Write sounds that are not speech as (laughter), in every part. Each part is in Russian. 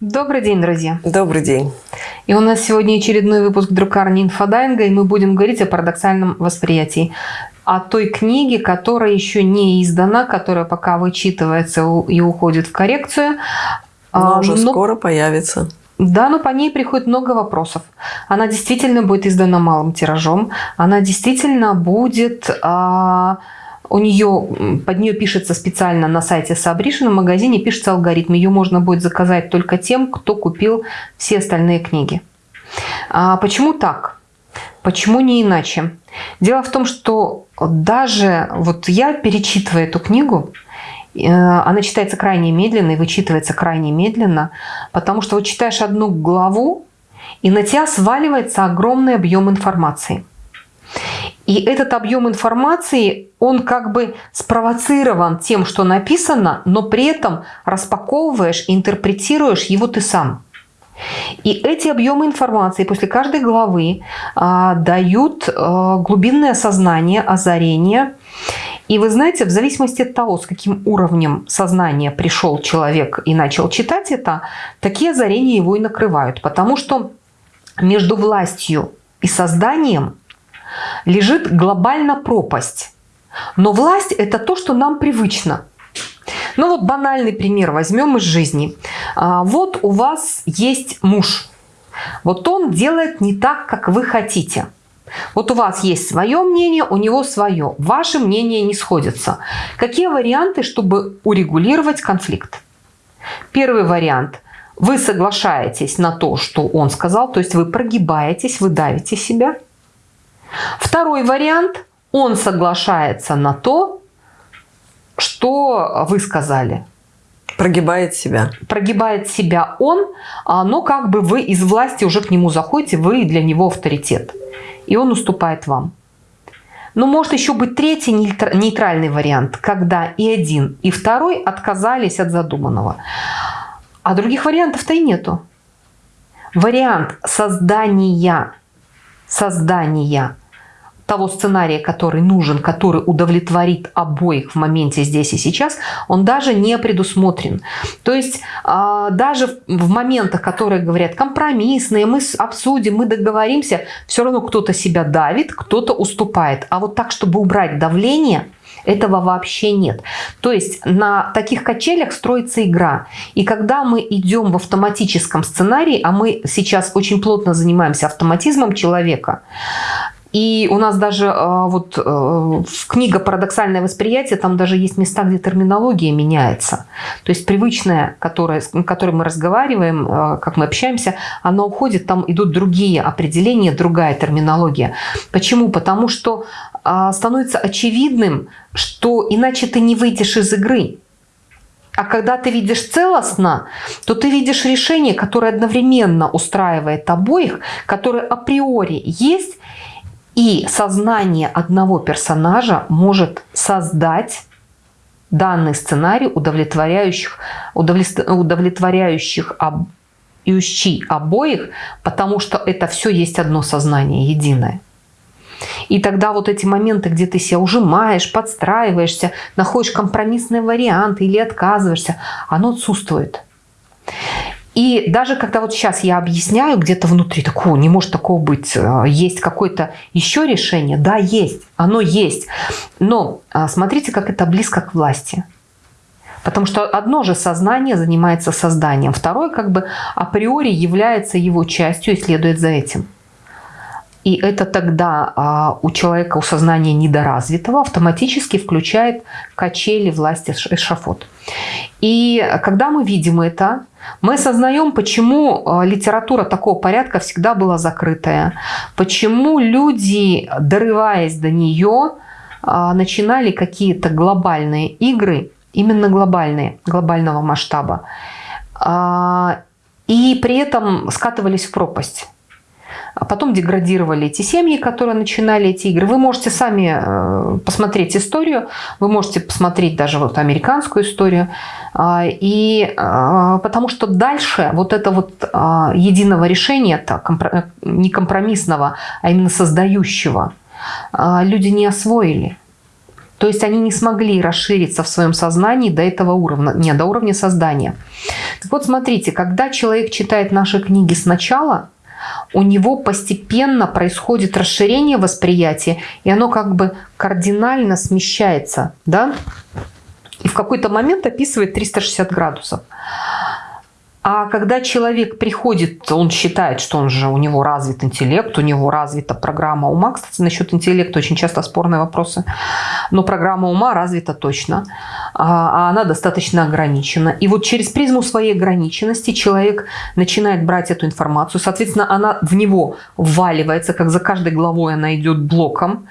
Добрый день, друзья. Добрый день. И у нас сегодня очередной выпуск друкарни инфодайинга, и мы будем говорить о парадоксальном восприятии. О той книге, которая еще не издана, которая пока вычитывается и уходит в коррекцию. Но уже но... скоро появится. Да, но по ней приходит много вопросов. Она действительно будет издана малым тиражом. Она действительно будет... А у нее, под нее пишется специально на сайте Сабришина, в магазине пишется алгоритм. Ее можно будет заказать только тем, кто купил все остальные книги. А почему так? Почему не иначе? Дело в том, что даже вот я, перечитывая эту книгу, э, она читается крайне медленно и вычитывается крайне медленно, потому что вот читаешь одну главу, и на тебя сваливается огромный объем информации. И этот объем информации, он как бы спровоцирован тем, что написано, но при этом распаковываешь, интерпретируешь его ты сам. И эти объемы информации после каждой главы а, дают а, глубинное сознание, озарение. И вы знаете, в зависимости от того, с каким уровнем сознания пришел человек и начал читать это, такие озарения его и накрывают. Потому что между властью и созданием лежит глобально пропасть. Но власть – это то, что нам привычно. Ну вот банальный пример возьмем из жизни. А, вот у вас есть муж. Вот он делает не так, как вы хотите. Вот у вас есть свое мнение, у него свое. Ваши мнения не сходятся. Какие варианты, чтобы урегулировать конфликт? Первый вариант. Вы соглашаетесь на то, что он сказал, то есть вы прогибаетесь, вы давите себя – Второй вариант. Он соглашается на то, что вы сказали. Прогибает себя. Прогибает себя он, а, но как бы вы из власти уже к нему заходите, вы для него авторитет. И он уступает вам. Но может еще быть третий нейтральный вариант, когда и один, и второй отказались от задуманного. А других вариантов-то и нету. Вариант создания, создания того сценария, который нужен, который удовлетворит обоих в моменте здесь и сейчас, он даже не предусмотрен. То есть а, даже в моментах, которые говорят компромиссные, мы обсудим, мы договоримся, все равно кто-то себя давит, кто-то уступает. А вот так, чтобы убрать давление, этого вообще нет. То есть на таких качелях строится игра. И когда мы идем в автоматическом сценарии, а мы сейчас очень плотно занимаемся автоматизмом человека, и у нас даже э, вот э, книга «Парадоксальное восприятие», там даже есть места, где терминология меняется. То есть привычная, которая, с которой мы разговариваем, э, как мы общаемся, она уходит, там идут другие определения, другая терминология. Почему? Потому что становится очевидным, что иначе ты не выйдешь из игры. А когда ты видишь целостно, то ты видишь решение, которое одновременно устраивает обоих, которое априори есть, и сознание одного персонажа может создать данный сценарий, удовлетворяющих, удовлетворяющих об, обоих, потому что это все есть одно сознание, единое. И тогда вот эти моменты, где ты себя ужимаешь, подстраиваешься, находишь компромиссный вариант или отказываешься, оно отсутствует. И даже когда вот сейчас я объясняю где-то внутри, такого не может такого быть, э, есть какое-то еще решение, да, есть, оно есть. Но а, смотрите, как это близко к власти. Потому что одно же сознание занимается созданием, второе как бы априори является его частью и следует за этим. И это тогда а, у человека, у сознания недоразвитого автоматически включает качели власти эшафот. И когда мы видим это, мы осознаем, почему а, литература такого порядка всегда была закрытая, почему люди, дорываясь до нее, а, начинали какие-то глобальные игры, именно глобальные, глобального масштаба, а, и при этом скатывались в пропасть а потом деградировали эти семьи, которые начинали эти игры. Вы можете сами э, посмотреть историю, вы можете посмотреть даже вот американскую историю. А, и а, потому что дальше вот это вот единого решения, не компромиссного, а именно создающего, люди не освоили. То есть они не смогли расшириться в своем сознании до этого уровня, не, до уровня создания. Так вот, смотрите, когда человек читает наши книги сначала, у него постепенно происходит расширение восприятия, и оно как бы кардинально смещается, да? И в какой-то момент описывает 360 градусов. А когда человек приходит, он считает, что он же, у него развит интеллект, у него развита программа ума. Кстати, насчет интеллекта очень часто спорные вопросы. Но программа ума развита точно, а, а она достаточно ограничена. И вот через призму своей ограниченности человек начинает брать эту информацию. Соответственно, она в него вваливается, как за каждой главой она идет блоком.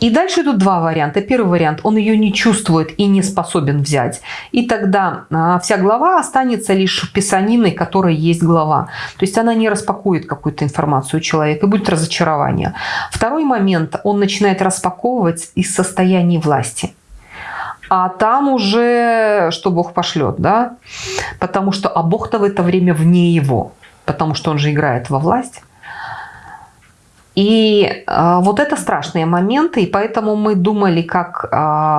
И дальше идут два варианта. Первый вариант, он ее не чувствует и не способен взять. И тогда а, вся глава останется лишь писаниной, которая есть глава. То есть она не распакует какую-то информацию у человека и будет разочарование. Второй момент, он начинает распаковывать из состояния власти. А там уже что Бог пошлет, да? Потому что, а Бог-то в это время вне его, потому что он же играет во власть. И э, вот это страшные моменты, и поэтому мы думали, как э,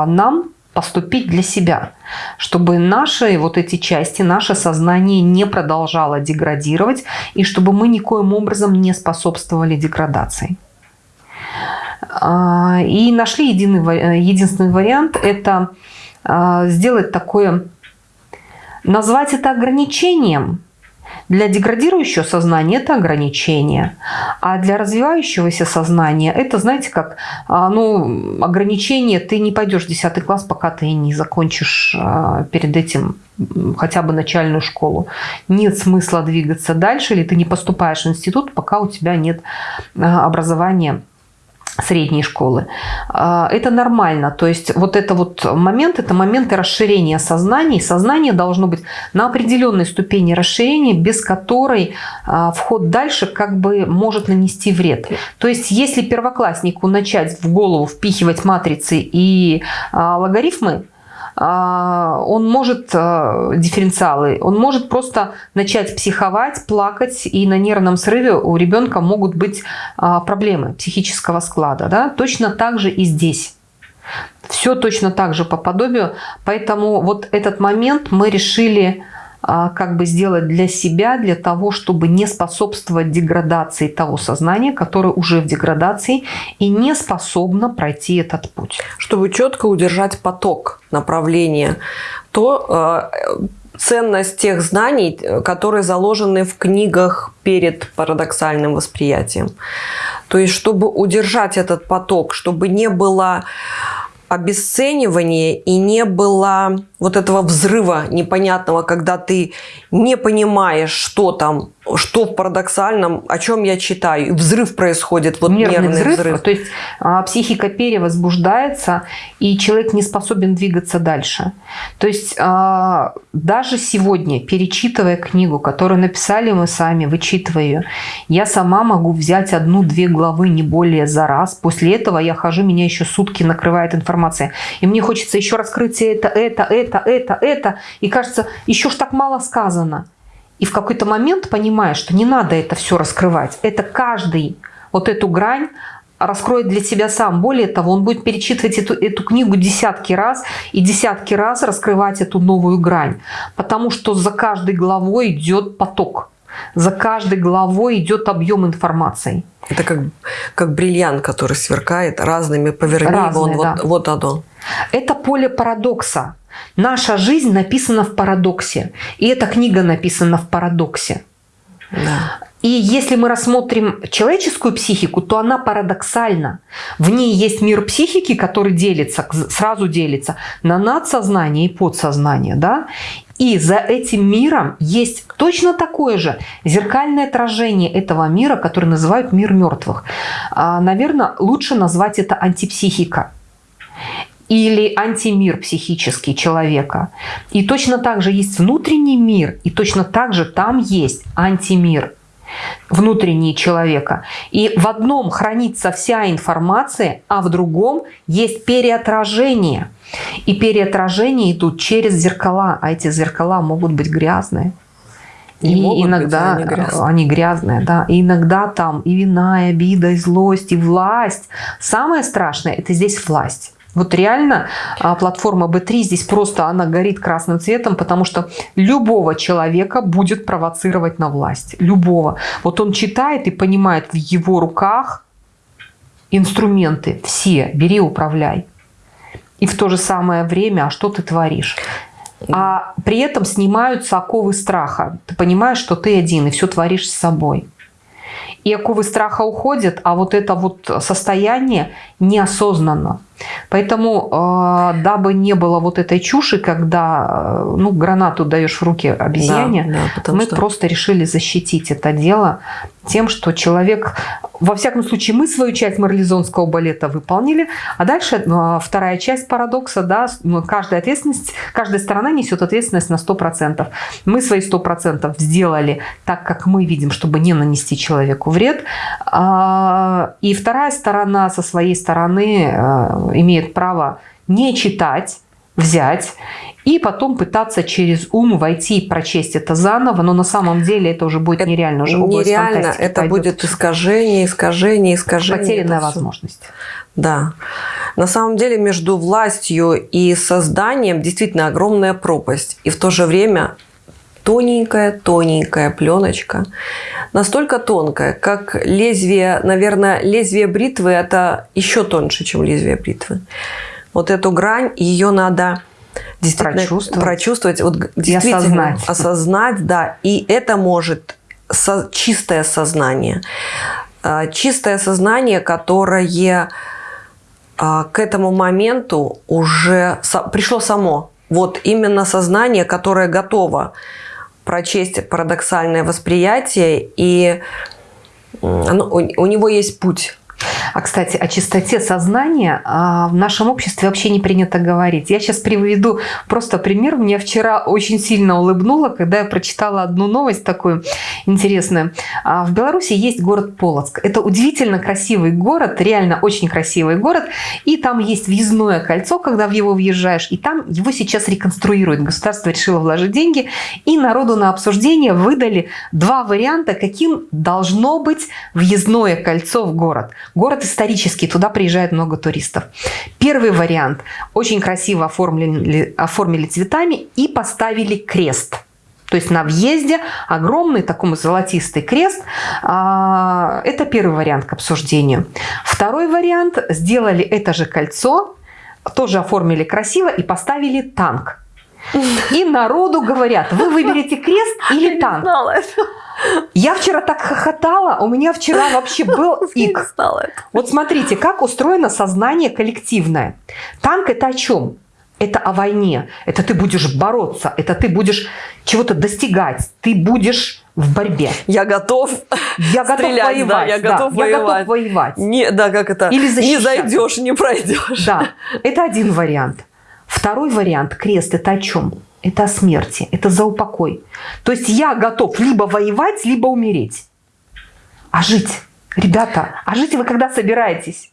нам поступить для себя, чтобы наши вот эти части, наше сознание не продолжало деградировать, и чтобы мы никоим образом не способствовали деградации. Э, и нашли единый, единственный вариант – это э, сделать такое, назвать это ограничением – для деградирующего сознания это ограничение, а для развивающегося сознания это, знаете, как а, ну, ограничение, ты не пойдешь в 10 класс, пока ты не закончишь а, перед этим хотя бы начальную школу. Нет смысла двигаться дальше, или ты не поступаешь в институт, пока у тебя нет а, образования средней школы. А, это нормально. То есть вот это вот момент, это моменты расширения сознания. сознание должно быть на определенной ступени расширения, без которой а, вход дальше как бы может нанести вред. То есть если первокласснику начать в голову впихивать матрицы и а, логарифмы, он может, а, дифференциалы, он может просто начать психовать, плакать, и на нервном срыве у ребенка могут быть а, проблемы психического склада. Да? Точно так же и здесь. Все точно так же по подобию. Поэтому вот этот момент мы решили а, как бы сделать для себя, для того, чтобы не способствовать деградации того сознания, которое уже в деградации и не способно пройти этот путь. Чтобы четко удержать поток направления, то э, ценность тех знаний, которые заложены в книгах перед парадоксальным восприятием. То есть, чтобы удержать этот поток, чтобы не было обесценивания и не было вот этого взрыва непонятного, когда ты не понимаешь, что там, что в парадоксальном, о чем я читаю. И взрыв происходит, вот нервный, нервный взрыв, взрыв. То есть а, психика перевозбуждается, и человек не способен двигаться дальше. То есть а, даже сегодня, перечитывая книгу, которую написали мы сами, вычитывая ее, я сама могу взять одну-две главы, не более за раз. После этого я хожу, меня еще сутки накрывает информация. И мне хочется еще раскрыть это, это, это, это, это, это. И кажется, еще ж так мало сказано. И в какой-то момент понимаешь, что не надо это все раскрывать. Это каждый вот эту грань раскроет для себя сам. Более того, он будет перечитывать эту, эту книгу десятки раз и десятки раз раскрывать эту новую грань. Потому что за каждой главой идет поток. За каждой главой идет объем информации. Это как, как бриллиант, который сверкает разными, поверни Разные, его, да. вот, вот оно. Это поле парадокса. Наша жизнь написана в парадоксе. И эта книга написана в парадоксе. Да. И если мы рассмотрим человеческую психику, то она парадоксальна. В ней есть мир психики, который делится, сразу делится на надсознание и подсознание. Да? И за этим миром есть точно такое же зеркальное отражение этого мира, который называют мир мертвых. А, наверное, лучше назвать это антипсихика или антимир психический человека. И точно так же есть внутренний мир, и точно так же там есть антимир внутренний человека. И в одном хранится вся информация, а в другом есть переотражение. И переотражения идут через зеркала, а эти зеркала могут быть грязные. И иногда быть, они, грязные. они грязные, да. И иногда там и вина, и обида, и злость, и власть. Самое страшное – это здесь власть. Вот реально а, платформа B3 здесь просто она горит красным цветом, потому что любого человека будет провоцировать на власть. Любого. Вот он читает и понимает в его руках инструменты все. Бери, управляй. И в то же самое время, а что ты творишь? А при этом снимаются оковы страха. Ты понимаешь, что ты один и все творишь с собой и оковы страха уходят, а вот это вот состояние неосознанно. Поэтому, э, дабы не было вот этой чуши, когда э, ну, гранату даешь в руки обезьяне, да, да, мы что... просто решили защитить это дело тем, что человек, во всяком случае, мы свою часть марлезонского балета выполнили, а дальше э, вторая часть парадокса, да, ну, каждая ответственность, каждая сторона несет ответственность на 100%. Мы свои 100% сделали так, как мы видим, чтобы не нанести человеку вред, а, и вторая сторона со своей стороны имеет право не читать, взять и потом пытаться через ум войти и прочесть это заново, но на самом деле это уже будет нереально. Уже нереально, это пойдет. будет искажение, искажение, искажение. Потерянная возможность. Да. На самом деле между властью и созданием действительно огромная пропасть. И в то же время тоненькая-тоненькая пленочка, настолько тонкая, как лезвие, наверное, лезвие бритвы – это еще тоньше, чем лезвие бритвы. Вот эту грань, ее надо действительно прочувствовать, прочувствовать вот действительно осознать. осознать, да, и это может со, чистое сознание, а, чистое сознание, которое а, к этому моменту уже пришло само. Вот именно сознание, которое готово прочесть парадоксальное восприятие, и оно, у, у него есть путь а, кстати, о чистоте сознания а, в нашем обществе вообще не принято говорить. Я сейчас приведу просто пример. Мне вчера очень сильно улыбнуло, когда я прочитала одну новость такую интересную. А, в Беларуси есть город Полоцк. Это удивительно красивый город, реально очень красивый город. И там есть въездное кольцо, когда в него въезжаешь. И там его сейчас реконструируют. Государство решило вложить деньги. И народу на обсуждение выдали два варианта, каким должно быть въездное кольцо в город. Город исторический, туда приезжает много туристов. Первый вариант. Очень красиво оформили, оформили цветами и поставили крест. То есть на въезде огромный такой золотистый крест. А, это первый вариант к обсуждению. Второй вариант. Сделали это же кольцо, тоже оформили красиво и поставили танк. И народу говорят, вы выберете крест или танк. Я вчера так хохотала, у меня вчера вообще (laughs) был ик. Вот смотрите, как устроено сознание коллективное. Танк это о чем? Это о войне. Это ты будешь бороться, это ты будешь чего-то достигать, ты будешь в борьбе. Я готов я готов стрелять, воевать. Да, я готов да, воевать. Я готов воевать. Не, да, как это? Или не зайдешь, не пройдешь. Да, это один вариант. Второй вариант, крест, это о чем? Это о смерти, это за упокой. То есть я готов либо воевать, либо умереть. А жить, ребята, а жить вы когда собираетесь?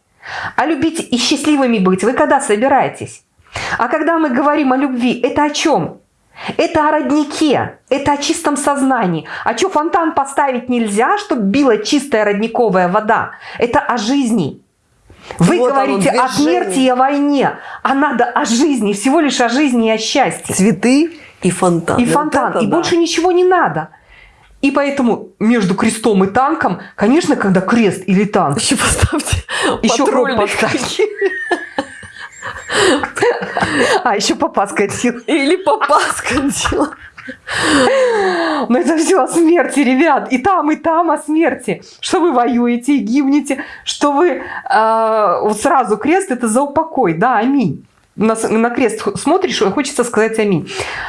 А любить и счастливыми быть вы когда собираетесь? А когда мы говорим о любви, это о чем? Это о роднике, это о чистом сознании. А что, фонтан поставить нельзя, чтобы била чистая родниковая вода? Это о жизни. Вы вот говорите о смерти и о войне, а надо о жизни, всего лишь о жизни и о счастье. Цветы и фонтан. И фонтан, вот и да. больше ничего не надо. И поэтому между крестом и танком, конечно, когда крест или танк... Еще поставьте (laughs) еще поставьте. (laughs) А, еще папа скатил. Или папа скатил. Но это все о смерти, ребят. И там, и там о смерти. Что вы воюете и гибнете, что вы э, вот сразу крест это за упокой. Да, аминь. На, на крест смотришь, хочется сказать аминь.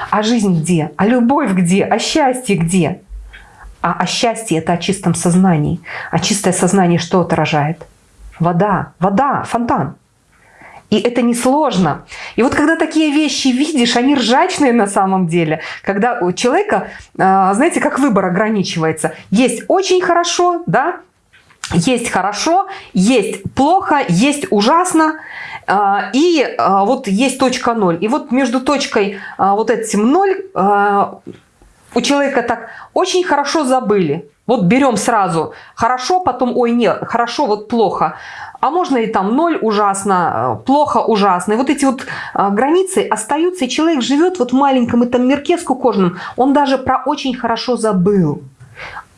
А жизнь где? А любовь где? А счастье где? А, а счастье это о чистом сознании. А чистое сознание что отражает? Вода, вода, фонтан. И это несложно. И вот когда такие вещи видишь, они ржачные на самом деле. Когда у человека, а, знаете, как выбор ограничивается. Есть очень хорошо, да, есть хорошо, есть плохо, есть ужасно, а, и а, вот есть точка ноль. И вот между точкой вот этим ноль у человека так очень хорошо забыли. Вот берем сразу хорошо, потом ой, нет, хорошо, вот плохо. А можно и там ноль ужасно, э, плохо ужасно. И вот эти вот а, границы остаются, и человек живет вот в маленьком этом мирке скукоженном. Он даже про очень хорошо забыл.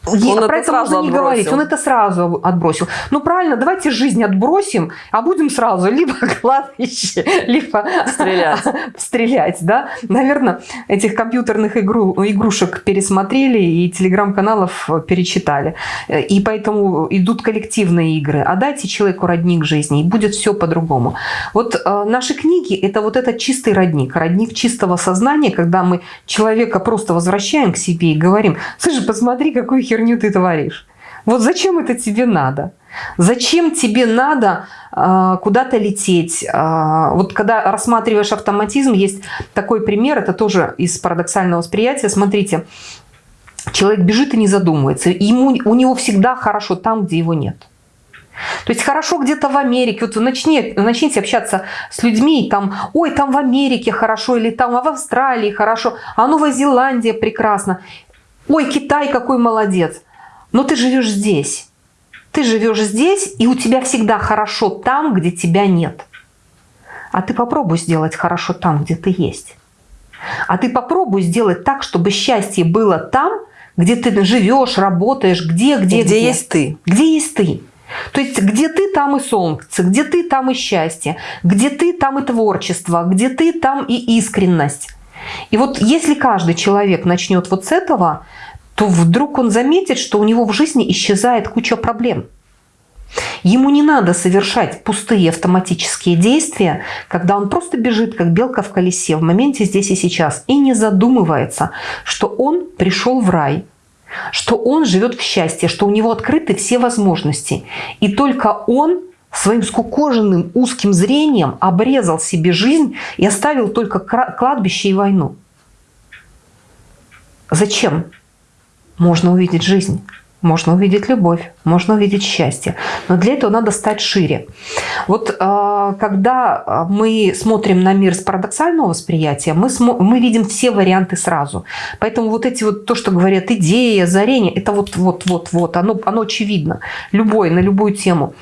Он про это, можно не говорить, он это сразу отбросил. Ну правильно, давайте жизнь отбросим, а будем сразу либо (laughs) кладбище, либо стрелять. (laughs) стрелять да? Наверное, этих компьютерных игру, игрушек пересмотрели и телеграм-каналов перечитали. И поэтому идут коллективные игры. А дайте человеку родник жизни, и будет все по-другому. Вот э, наши книги – это вот этот чистый родник, родник чистого сознания, когда мы человека просто возвращаем к себе и говорим, слушай, посмотри, какую херню херню ты творишь? Вот зачем это тебе надо? Зачем тебе надо э, куда-то лететь? Э, вот когда рассматриваешь автоматизм, есть такой пример, это тоже из парадоксального восприятия. Смотрите, человек бежит и не задумывается. Ему, у него всегда хорошо там, где его нет. То есть хорошо где-то в Америке, вот начни, начните общаться с людьми, там, ой, там в Америке хорошо, или там в Австралии хорошо, а Новая Зеландия прекрасно. Ой, Китай какой молодец. Но ты живешь здесь. Ты живешь здесь, и у тебя всегда хорошо там, где тебя нет. А ты попробуй сделать хорошо там, где ты есть. А ты попробуй сделать так, чтобы счастье было там, где ты живешь, работаешь, где, где, где. Где есть ты. Где есть ты. То есть где ты, там и солнце, где ты, там и счастье, где ты, там и творчество, где ты, там и искренность. И вот если каждый человек начнет вот с этого, то вдруг он заметит, что у него в жизни исчезает куча проблем. Ему не надо совершать пустые автоматические действия, когда он просто бежит, как белка в колесе, в моменте здесь и сейчас, и не задумывается, что он пришел в рай, что он живет в счастье, что у него открыты все возможности. И только он своим скукоженным узким зрением обрезал себе жизнь и оставил только кладбище и войну. Зачем? Можно увидеть жизнь, можно увидеть любовь, можно увидеть счастье. Но для этого надо стать шире. Вот а, когда мы смотрим на мир с парадоксального восприятия, мы, мы видим все варианты сразу. Поэтому вот эти вот, то, что говорят идеи, озарение, это вот-вот-вот-вот, оно, оно очевидно. Любое, на любую тему.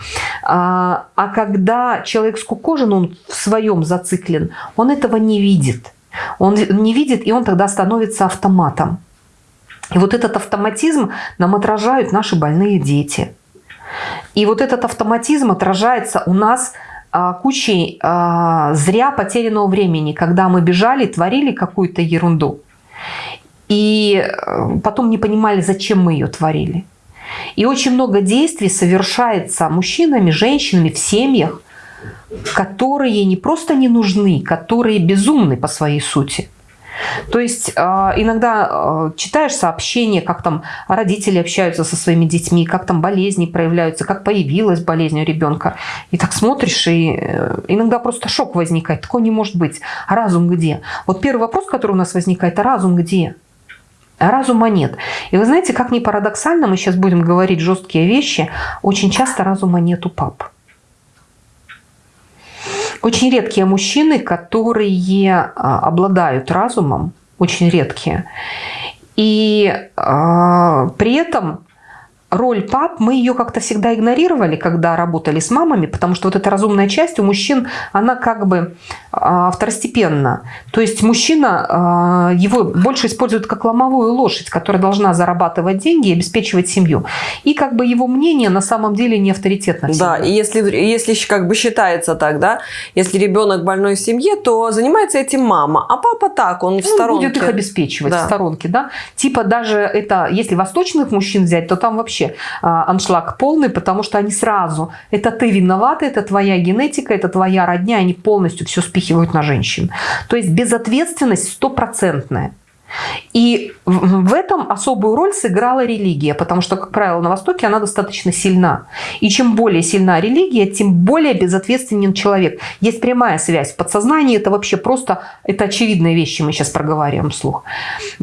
А, а когда человек скукожен, он в своем зациклен, он этого не видит. Он не видит, и он тогда становится автоматом. И вот этот автоматизм нам отражают наши больные дети. И вот этот автоматизм отражается у нас а, кучей а, зря потерянного времени, когда мы бежали, творили какую-то ерунду. И э, потом не понимали, зачем мы ее творили. И очень много действий совершается мужчинами, женщинами в семьях, которые не просто не нужны, которые безумны по своей сути. То есть а, иногда а, читаешь сообщения, как там родители общаются со своими детьми, как там болезни проявляются, как появилась болезнь у ребенка. И так смотришь, и э, иногда просто шок возникает. Такого не может быть. А разум где? Вот первый вопрос, который у нас возникает, а разум где? А разума нет. И вы знаете, как ни парадоксально, мы сейчас будем говорить жесткие вещи, очень часто разума нет у пап. Очень редкие мужчины, которые а, обладают разумом, очень редкие. И э, при этом роль пап, мы ее как-то всегда игнорировали, когда работали с мамами, потому что вот эта разумная часть у мужчин, она как бы а, второстепенна. То есть мужчина, а, его больше используют как ломовую лошадь, которая должна зарабатывать деньги и обеспечивать семью. И как бы его мнение на самом деле не авторитетно. Да, и если, если как бы считается так, да, если ребенок больной в семье, то занимается этим мама, а папа так, он в ну, сторонке. будет их обеспечивать да. в сторонке, да. Типа даже это, если восточных мужчин взять, то там вообще вообще а, аншлаг полный, потому что они сразу, это ты виновата, это твоя генетика, это твоя родня, они полностью все спихивают на женщин. То есть безответственность стопроцентная. И в этом особую роль сыграла религия, потому что, как правило, на Востоке она достаточно сильна. И чем более сильна религия, тем более безответственен человек. Есть прямая связь в подсознании, это вообще просто, это очевидные вещи, мы сейчас проговариваем вслух.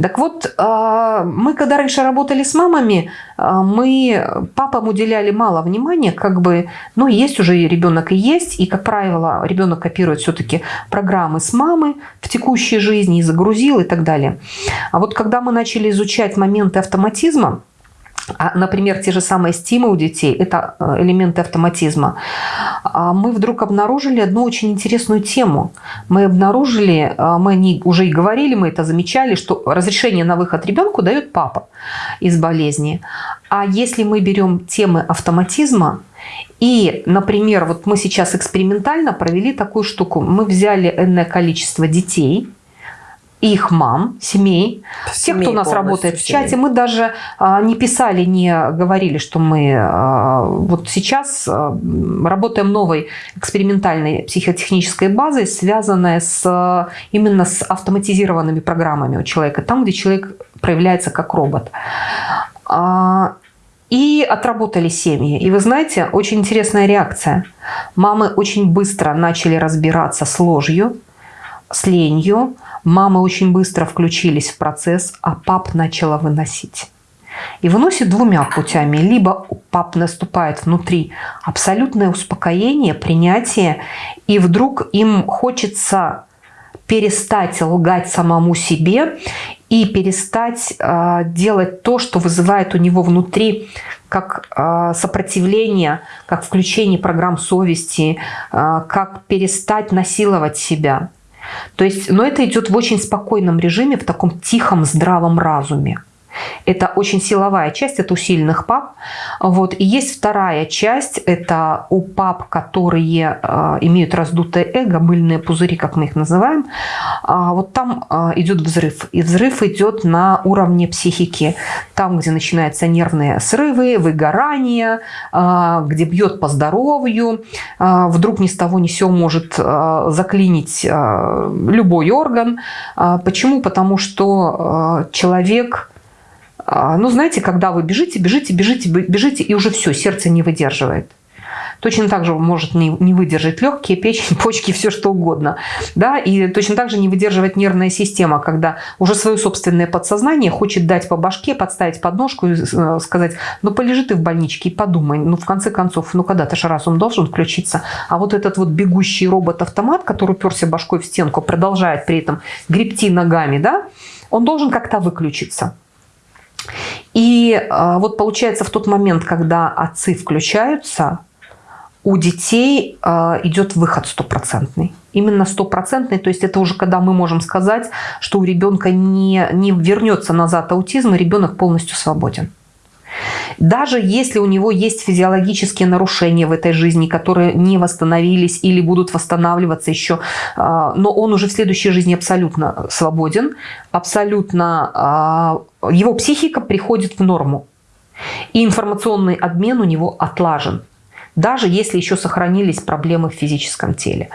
Так вот, а, мы когда раньше работали с мамами, а, мы папам уделяли мало внимания, как бы, ну, есть уже ребенок и есть, и, как правило, ребенок копирует все-таки программы с мамы в текущей жизни и загрузил и так далее. А вот когда мы начали изучать моменты автоматизма, а, например, те же самые стимы у детей – это э, элементы автоматизма. А мы вдруг обнаружили одну очень интересную тему. Мы обнаружили, а, мы не, уже и говорили, мы это замечали, что разрешение на выход ребенку дает папа из болезни. А если мы берем темы автоматизма, и, например, вот мы сейчас экспериментально провели такую штуку. Мы взяли энное количество детей – их мам, семей, семей тех, кто у нас работает в чате. Мы даже а, не писали, не говорили, что мы а, вот сейчас а, работаем новой экспериментальной психотехнической базой, связанной с, а, именно с автоматизированными программами у человека, там, где человек проявляется как робот. А, и отработали семьи. И вы знаете, очень интересная реакция. Мамы очень быстро начали разбираться с ложью, с ленью, Мамы очень быстро включились в процесс, а пап начала выносить. И выносит двумя путями. Либо пап наступает внутри абсолютное успокоение, принятие, и вдруг им хочется перестать лгать самому себе и перестать э, делать то, что вызывает у него внутри как э, сопротивление, как включение программ совести, э, как перестать насиловать себя. То есть, но это идет в очень спокойном режиме, в таком тихом, здравом разуме. Это очень силовая часть, это у сильных пап. Вот. И есть вторая часть, это у пап, которые э, имеют раздутое эго, мыльные пузыри, как мы их называем. А вот там э, идет взрыв. И взрыв идет на уровне психики. Там, где начинаются нервные срывы, выгорание, э, где бьет по здоровью. Э, вдруг ни с того ни сего может э, заклинить э, любой орган. Э, почему? Потому что э, человек ну, знаете, когда вы бежите, бежите, бежите, бежите, и уже все, сердце не выдерживает. Точно так же может не, не выдержать легкие, печень, (laughs) почки, все что угодно. Да? И точно так же не выдерживает нервная система, когда уже свое собственное подсознание хочет дать по башке, подставить подножку и э, сказать, ну полежи ты в больничке и подумай. Ну в конце концов, ну когда-то же разум должен включиться. А вот этот вот бегущий робот-автомат, который уперся башкой в стенку, продолжает при этом гребти ногами, да, он должен как-то выключиться. И а, вот получается в тот момент, когда отцы включаются, у детей а, идет выход стопроцентный. Именно стопроцентный, то есть это уже когда мы можем сказать, что у ребенка не, не вернется назад аутизм, и ребенок полностью свободен. Даже если у него есть физиологические нарушения в этой жизни, которые не восстановились или будут восстанавливаться еще, а, но он уже в следующей жизни абсолютно свободен, абсолютно а, его психика приходит в норму. И информационный обмен у него отлажен даже если еще сохранились проблемы в физическом теле.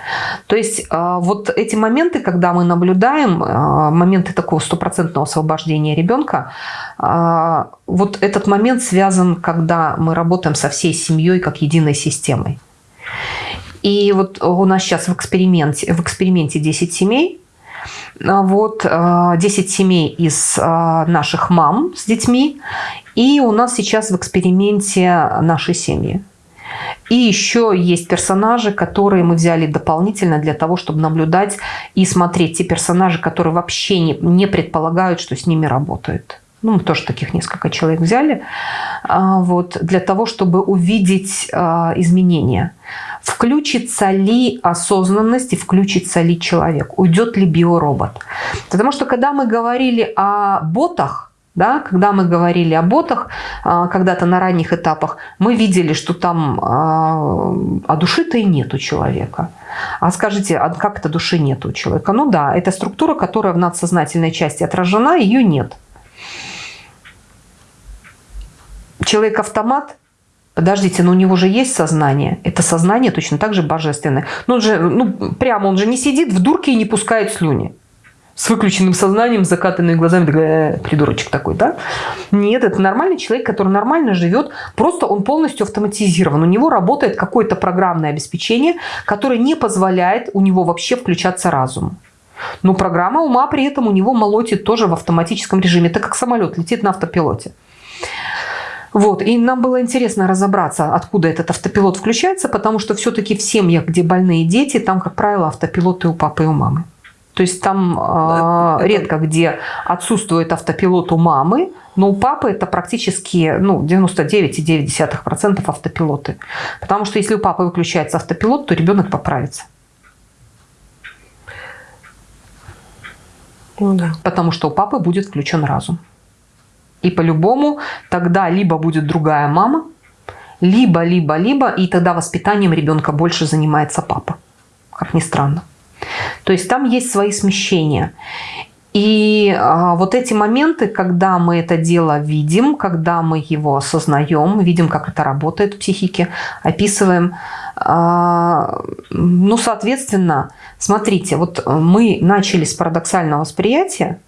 То есть а, вот эти моменты, когда мы наблюдаем, а, моменты такого стопроцентного освобождения ребенка, а, вот этот момент связан, когда мы работаем со всей семьей как единой системой. И вот у нас сейчас в эксперименте, в эксперименте 10 семей, вот 10 семей из наших мам с детьми, и у нас сейчас в эксперименте наши семьи. И еще есть персонажи, которые мы взяли дополнительно для того, чтобы наблюдать и смотреть те персонажи, которые вообще не, не предполагают, что с ними работают. Ну, мы тоже таких несколько человек взяли, а, вот, для того, чтобы увидеть а, изменения. Включится ли осознанность и включится ли человек, уйдет ли биоробот. Потому что когда мы говорили о ботах, да, когда мы говорили о ботах, а, когда-то на ранних этапах, мы видели, что там а, а души-то и нет у человека. А скажите, а как это души нет у человека? Ну да, это структура, которая в надсознательной части отражена, ее нет. Человек-автомат, подождите, но у него же есть сознание. Это сознание точно так же божественное. Ну, он же, ну, прямо он же не сидит в дурке и не пускает слюни с выключенным сознанием, с закатанными глазами, такой, э, придурочек такой, да? Нет, это нормальный человек, который нормально живет, просто он полностью автоматизирован. У него работает какое-то программное обеспечение, которое не позволяет у него вообще включаться разум. Но программа ума при этом у него молотит тоже в автоматическом режиме, так как самолет летит на автопилоте. Вот, и нам было интересно разобраться, откуда этот автопилот включается, потому что все-таки в семьях, где больные дети, там, как правило, автопилоты у папы и у мамы. То есть там э, редко где отсутствует автопилот у мамы, но у папы это практически ну, 99,9% автопилоты. Потому что если у папы выключается автопилот, то ребенок поправится. Ну да. Потому что у папы будет включен разум. И по-любому тогда либо будет другая мама, либо, либо, либо, и тогда воспитанием ребенка больше занимается папа. Как ни странно. То есть там есть свои смещения. И а, вот эти моменты, когда мы это дело видим, когда мы его осознаем, видим, как это работает в психике, описываем, а, ну, соответственно, смотрите, вот мы начали с парадоксального восприятия,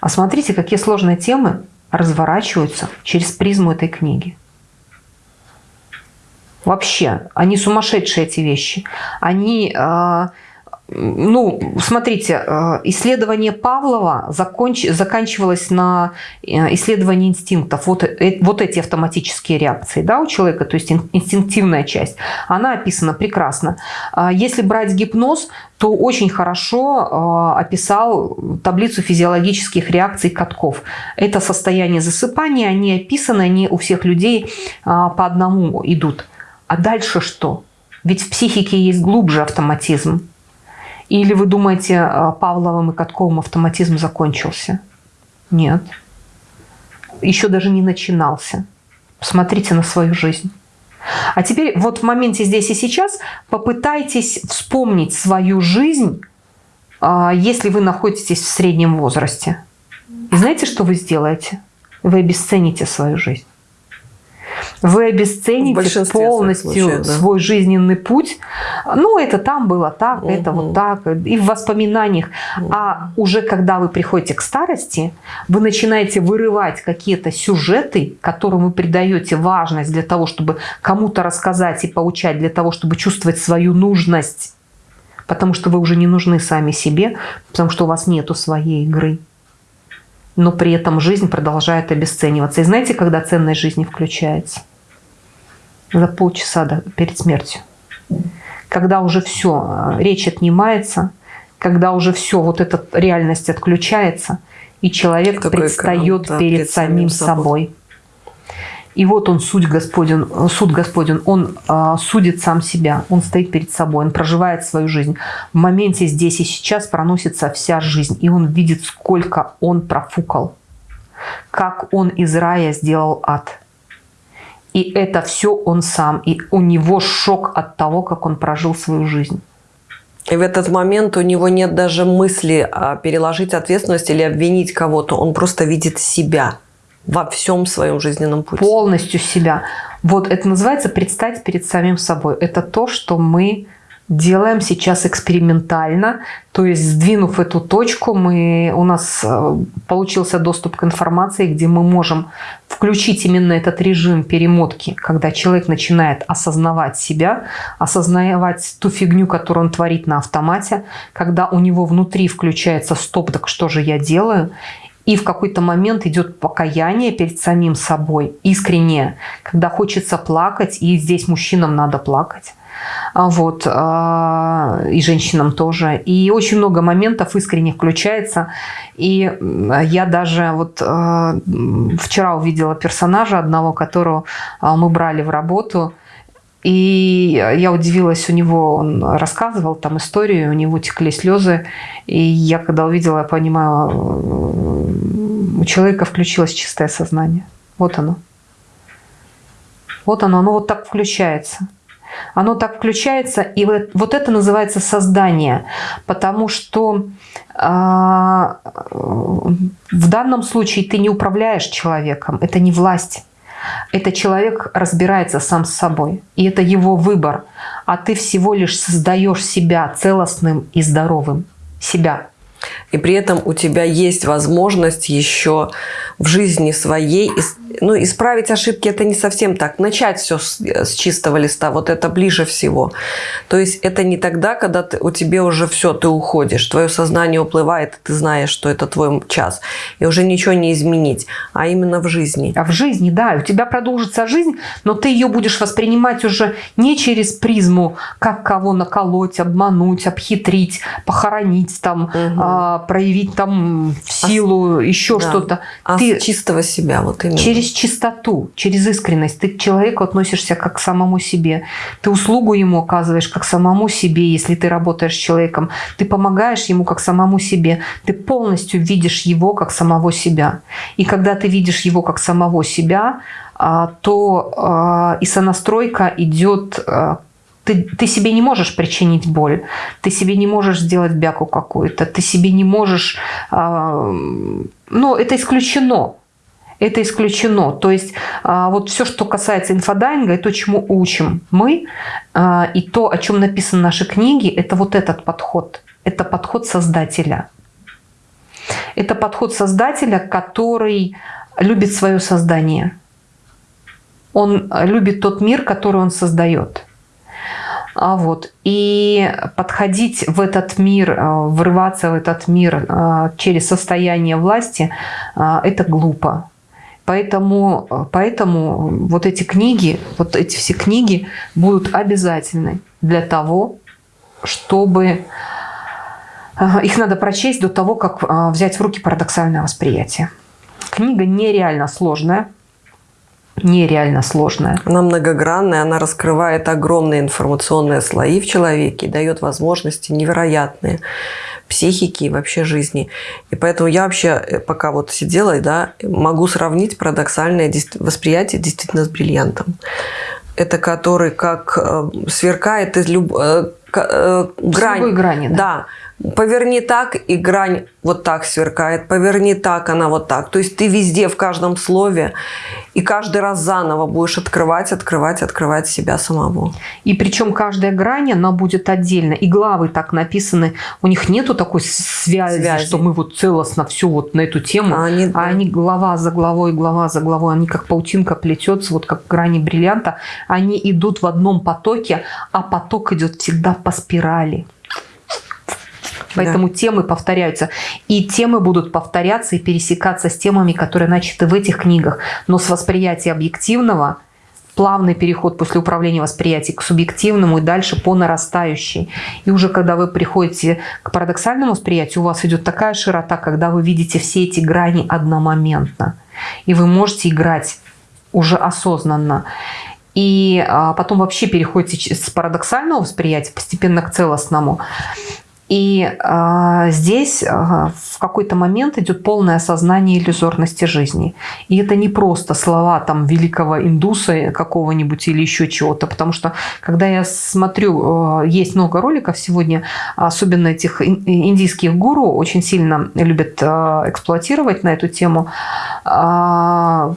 а смотрите, какие сложные темы разворачиваются через призму этой книги. Вообще, они сумасшедшие, эти вещи. Они а, ну, смотрите, э, исследование Павлова законч... заканчивалось на э, исследовании инстинктов. Вот, э, вот эти автоматические реакции да, у человека, то есть инстинктивная часть, она описана прекрасно. А если брать гипноз, то очень хорошо описал таблицу физиологических реакций катков. Это состояние засыпания, они описаны, они у всех людей по одному идут. А дальше что? Ведь в психике есть глубже автоматизм. Или вы думаете, а, Павловым и Катковым автоматизм закончился? Нет. Еще даже не начинался. Посмотрите на свою жизнь. А теперь вот в моменте здесь и сейчас попытайтесь вспомнить свою жизнь, а, если вы находитесь в среднем возрасте. И знаете, что вы сделаете? Вы обесцените свою жизнь вы обесцените полностью случаев, да. свой жизненный путь. Ну, это там было так, угу. это вот так, и в воспоминаниях. Угу. А уже когда вы приходите к старости, вы начинаете вырывать какие-то сюжеты, которым вы придаете важность для того, чтобы кому-то рассказать и поучать, для того, чтобы чувствовать свою нужность. Потому что вы уже не нужны сами себе, потому что у вас нету своей игры но при этом жизнь продолжает обесцениваться. И знаете, когда ценность жизни включается? За полчаса до, перед смертью. Когда уже все, речь отнимается, когда уже все, вот эта реальность отключается, и человек Такой предстает экран, да, перед, перед самим собой. собой. И вот он, суть Господен, суд Господен, он э, судит сам себя, он стоит перед собой, он проживает свою жизнь. В моменте здесь и сейчас проносится вся жизнь, и он видит, сколько он профукал, как он из рая сделал ад. И это все он сам, и у него шок от того, как он прожил свою жизнь. И в этот момент у него нет даже мысли а, переложить ответственность или обвинить кого-то. Он просто видит себя во всем своем жизненном пути. Полностью себя. Вот это называется предстать перед самим собой. Это то, что мы делаем сейчас экспериментально. То есть, сдвинув эту точку, мы, у нас э, получился доступ к информации, где мы можем включить именно этот режим перемотки, когда человек начинает осознавать себя, осознавать ту фигню, которую он творит на автомате, когда у него внутри включается «стоп, так что же я делаю?» И в какой-то момент идет покаяние перед самим собой, искреннее, когда хочется плакать, и здесь мужчинам надо плакать. А вот, а, и женщинам тоже. И очень много моментов искренне включается. И я даже вот а, вчера увидела персонажа одного, которого мы брали в работу. И я удивилась, у него он рассказывал там историю, у него текли слезы. И я когда увидела, я понимаю, у человека включилось чистое сознание. Вот оно. Вот оно, оно вот так включается. Оно так включается, и вот, вот это называется создание, потому что э, в данном случае ты не управляешь человеком, это не власть. Это человек разбирается сам с собой, и это его выбор. А ты всего лишь создаешь себя целостным и здоровым. Себя. И при этом у тебя есть возможность еще в жизни своей ну, исправить ошибки это не совсем так. Начать все с, с чистого листа, вот это ближе всего. То есть это не тогда, когда ты, у тебя уже все, ты уходишь, твое сознание уплывает, ты знаешь, что это твой час, и уже ничего не изменить, а именно в жизни. А в жизни, да, у тебя продолжится жизнь, но ты ее будешь воспринимать уже не через призму, как кого наколоть, обмануть, обхитрить, похоронить, там, угу. а, проявить там силу, а, еще да. что-то. А ты чистого себя, вот именно. Через чистоту, через искренность. Ты к человеку относишься как к самому себе. Ты услугу ему оказываешь как самому себе, если ты работаешь с человеком. Ты помогаешь ему как самому себе. Ты полностью видишь его как самого себя. И когда ты видишь его как самого себя, а, то а, и сонастройка идет а, ты, ты себе не можешь причинить боль, ты себе не можешь сделать бяку какую-то, ты себе не можешь... Ну, это исключено. Это исключено. То есть вот все, что касается инфодайинга, и то, чему учим мы, и то, о чем написаны наши книги, это вот этот подход. Это подход создателя. Это подход создателя, который любит свое создание – он любит тот мир, который он создает. А вот. И подходить в этот мир, э, врываться в этот мир э, через состояние власти, э, это глупо. Поэтому, поэтому вот эти книги, вот эти все книги будут обязательны для того, чтобы их надо прочесть до того, как взять в руки парадоксальное восприятие. Книга нереально сложная, нереально сложная. Она многогранная, она раскрывает огромные информационные слои в человеке, дает возможности невероятные психики и вообще жизни. И поэтому я вообще, э, пока вот сидела, да, могу сравнить парадоксальное восприятие действительно с бриллиантом. Это который как э, сверкает из люб... э, э, грань. грани, да. да Поверни так, и грань вот так сверкает. Поверни так, она вот так. То есть ты везде, в каждом слове, и каждый раз заново будешь открывать, открывать, открывать себя самого. И причем каждая грань, она будет отдельно. И главы так написаны. У них нету такой связи, связи. что мы вот целостно все вот на эту тему. А они, а они глава за главой, глава за главой. Они как паутинка плетется, вот как грани бриллианта. Они идут в одном потоке, а поток идет всегда по спирали. Поэтому да. темы повторяются. И темы будут повторяться и пересекаться с темами, которые начаты в этих книгах. Но с восприятия объективного плавный переход после управления восприятием к субъективному и дальше по нарастающей. И уже когда вы приходите к парадоксальному восприятию, у вас идет такая широта, когда вы видите все эти грани одномоментно. И вы можете играть уже осознанно. И а, потом вообще переходите с парадоксального восприятия постепенно к целостному. И э, здесь э, в какой-то момент идет полное осознание иллюзорности жизни. И это не просто слова там великого индуса какого-нибудь или еще чего-то, потому что когда я смотрю, э, есть много роликов сегодня, особенно этих индийских гуру, очень сильно любят э, эксплуатировать на эту тему э,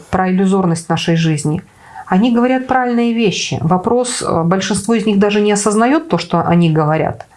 про иллюзорность нашей жизни. Они говорят правильные вещи. Вопрос, большинство из них даже не осознает то, что они говорят –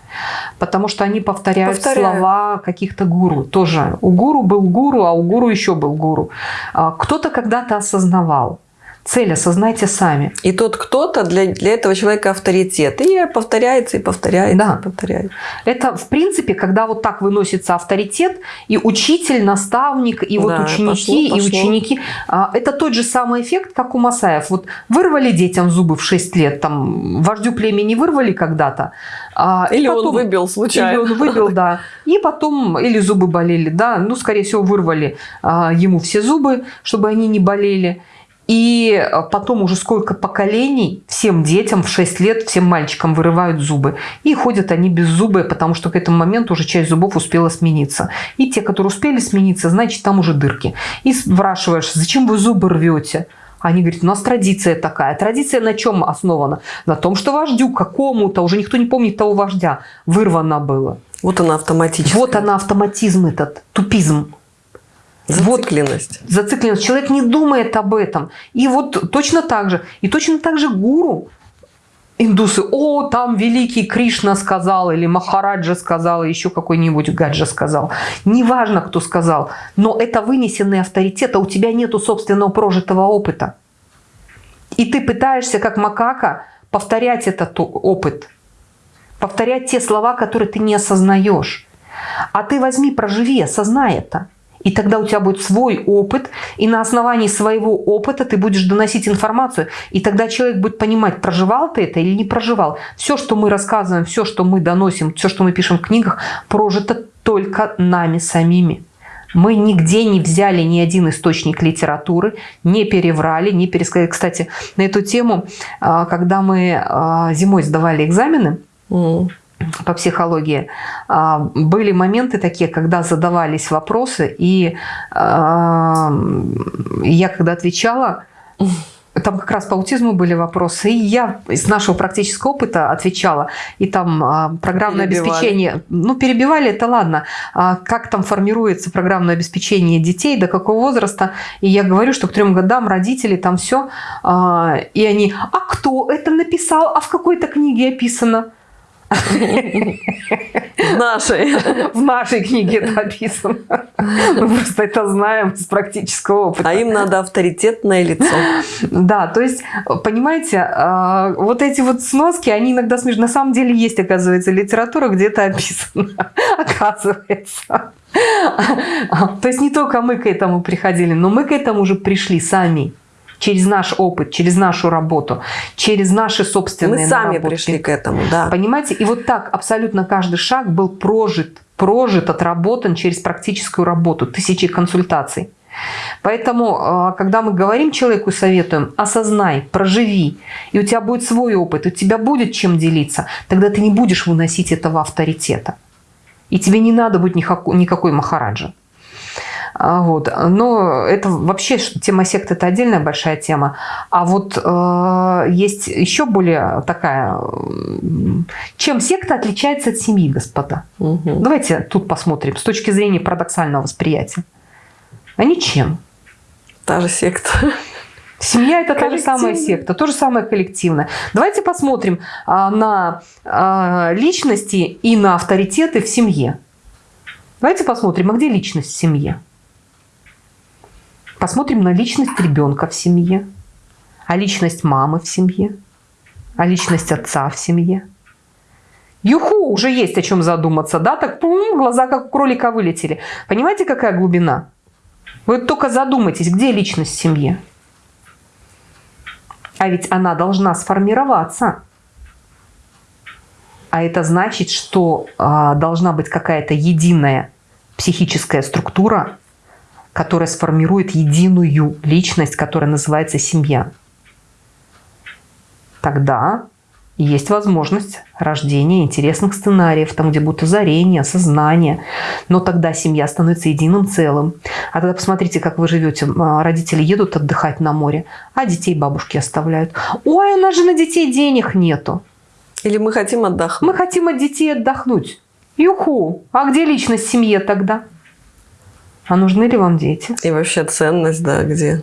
Потому что они повторяют Повторяю. слова каких-то гуру. Тоже у гуру был гуру, а у гуру еще был гуру. А, кто-то когда-то осознавал. Цель осознайте сами. И тот кто-то для, для этого человека авторитет. И повторяется, и повторяется, да. и повторяется. Это, в принципе, когда вот так выносится авторитет, и учитель, наставник, и вот да, ученики, пошло, пошло. и ученики. А, это тот же самый эффект, как у Масаев. Вот вырвали детям зубы в 6 лет, там, вождю племени вырвали когда-то. А, или потом, он выбил случайно. Или он выбил, да. И потом, или зубы болели, да. Ну, скорее всего, вырвали а, ему все зубы, чтобы они не болели. И э, потом уже сколько поколений всем детям в 6 лет, всем мальчикам вырывают зубы. И ходят они без зубы, потому что к этому моменту уже часть зубов успела смениться. И те, которые успели смениться, значит, там уже дырки. И спрашиваешь, зачем вы зубы рвете? Они говорят, у нас традиция такая. Традиция на чем основана? На том, что вождю какому-то, уже никто не помнит того вождя, вырвано было. Вот она автоматическая. Вот она автоматизм этот, тупизм. Зацикленность. Вот, зацикленность. Человек не думает об этом. И вот точно так же. И точно так же гуру индусы, о, там великий Кришна сказал, или Махараджа сказал, или еще какой-нибудь Гаджа сказал. Неважно, кто сказал, но это вынесенный авторитет, а у тебя нету собственного прожитого опыта. И ты пытаешься, как макака, повторять этот опыт, повторять те слова, которые ты не осознаешь. А ты возьми, проживи, осознай это. И тогда у тебя будет свой опыт, и на основании своего опыта ты будешь доносить информацию, и тогда человек будет понимать, проживал ты это или не проживал. Все, что мы рассказываем, все, что мы доносим, все, что мы пишем в книгах, прожито только нами самими. Мы нигде не взяли ни один источник литературы, не переврали, не пересказали. Кстати, на эту тему, а, когда мы а, зимой сдавали экзамены, по психологии, а, были моменты такие, когда задавались вопросы, и а, я когда отвечала, там как раз по аутизму были вопросы, и я из нашего практического опыта отвечала, и там а, программное перебивали. обеспечение, ну перебивали, это ладно, как там формируется программное обеспечение детей, до какого возраста, и я говорю, что к трем годам родители там все, и они, а кто это написал, а в какой-то книге описано? В нашей. (laughs) В нашей книге это описано. Мы просто это знаем с практического опыта. А им надо авторитетное лицо. Да, то есть, понимаете, а, вот эти вот сноски, они иногда смешны. На самом деле есть, оказывается, литература, где это описано. (laughs) Оказывается. (laughs) То есть не только мы к этому приходили, но мы к этому уже пришли сами через наш опыт, через нашу работу, через наши собственные Мы сами наработки. пришли к этому, да. Понимаете? И вот так абсолютно каждый шаг был прожит, прожит, отработан через практическую работу, тысячи консультаций. Поэтому, а, когда мы говорим человеку, советуем, осознай, проживи, и у тебя будет свой опыт, у тебя будет чем делиться, тогда ты не будешь выносить этого авторитета. И тебе не надо быть никакой махараджа. А, вот. Но это вообще тема сект – это отдельная большая тема. А вот э, есть еще более такая... Чем секта отличается от семьи, господа? Угу. Давайте тут посмотрим с точки зрения парадоксального восприятия. А ничем. Та же секта. Семья – это та же самая секта, то же самое коллективное. Давайте посмотрим а, на а, личности и на авторитеты в семье. Давайте посмотрим, а где личность в семье? Посмотрим на личность ребенка в семье, а личность мамы в семье, а личность отца в семье. Юху, уже есть о чем задуматься, да? Так пум, глаза как у кролика вылетели. Понимаете, какая глубина? Вы только задумайтесь, где личность в семье? А ведь она должна сформироваться. А это значит, что а, должна быть какая-то единая психическая структура, которая сформирует единую личность, которая называется семья. Тогда есть возможность рождения интересных сценариев, там, где будут озарения, сознание. Но тогда семья становится единым целым. А тогда посмотрите, как вы живете. Родители едут отдыхать на море, а детей бабушки оставляют. Ой, у нас же на детей денег нету. Или мы хотим отдохнуть. Мы хотим от детей отдохнуть. Юху, а где личность в семье тогда? А нужны ли вам дети? И вообще ценность, да, где?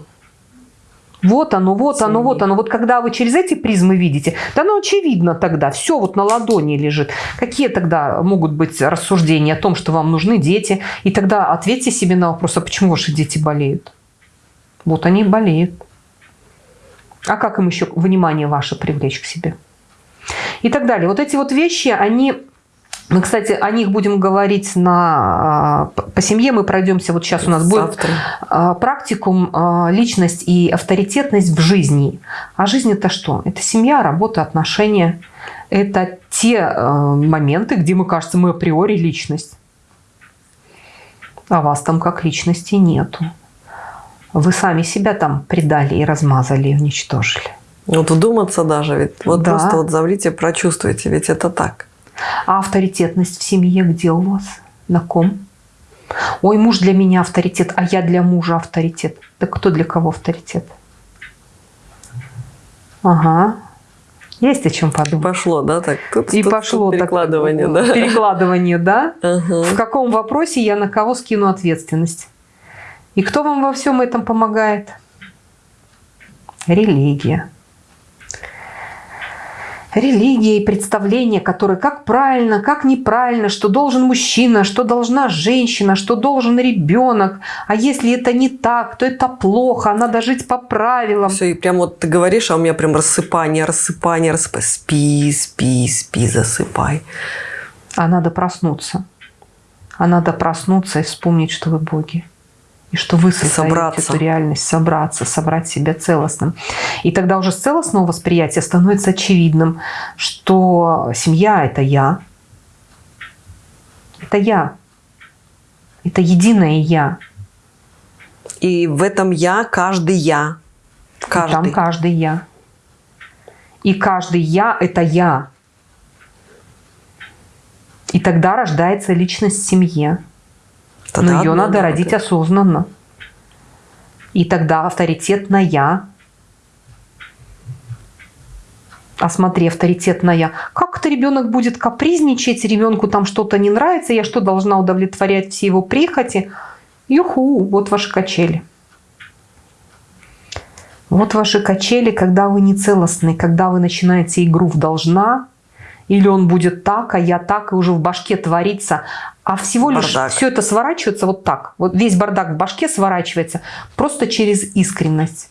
Вот оно, вот оно, вот оно. Вот когда вы через эти призмы видите, да оно очевидно тогда, все вот на ладони лежит. Какие тогда могут быть рассуждения о том, что вам нужны дети? И тогда ответьте себе на вопрос, а почему ваши дети болеют? Вот они болеют. А как им еще внимание ваше привлечь к себе? И так далее. Вот эти вот вещи, они мы, кстати, о них будем говорить на, а, по семье. Мы пройдемся, вот сейчас у нас Завтра. будет а, практикум а, личность и авторитетность в жизни. А жизнь это что? Это семья, работа, отношения. Это те моменты, где мы, кажется, мы априори личность. А вас там как личности нету. Вы сами себя там предали и размазали, и уничтожили. Вот вдуматься даже, ведь вот да. просто вот заврите, прочувствуйте, ведь это так. А авторитетность в семье где у вас? На ком? Ой, муж для меня авторитет, а я для мужа авторитет. Да кто для кого авторитет? Ага. Есть о чем подумать. Пошло, да, так? Тут, и тут, пошло тут перекладывание, так, да? Перекладывание, да? Ага. В каком вопросе я на кого скину ответственность? И кто вам во всем этом помогает? Религия. Религия и представления, которые как правильно, как неправильно, что должен мужчина, что должна женщина, что должен ребенок. А если это не так, то это плохо, надо жить по правилам. Все, и прям вот ты говоришь, а у меня прям рассыпание, рассыпание, рассыпание. Спи, спи, спи, засыпай. А надо проснуться. А надо проснуться и вспомнить, что вы боги и что вы создаете собраться. эту реальность, собраться, собрать себя целостным. И тогда уже с целостного восприятия становится очевидным, что семья – это я, это я, это единое я. И в этом я каждый я. Каждый. И там каждый я. И каждый я – это я. И тогда рождается личность в семье. Тогда Но ее надо родить осознанно. И тогда авторитетная, а смотри, авторитетная, как это ребенок будет капризничать, ребенку там что-то не нравится, я что, должна удовлетворять все его прихоти? Юху, вот ваши качели. Вот ваши качели, когда вы не целостны, когда вы начинаете игру в должна, или он будет так, а я так, и уже в башке творится. А всего лишь бардак. все это сворачивается вот так. Вот весь бардак в башке сворачивается просто через искренность.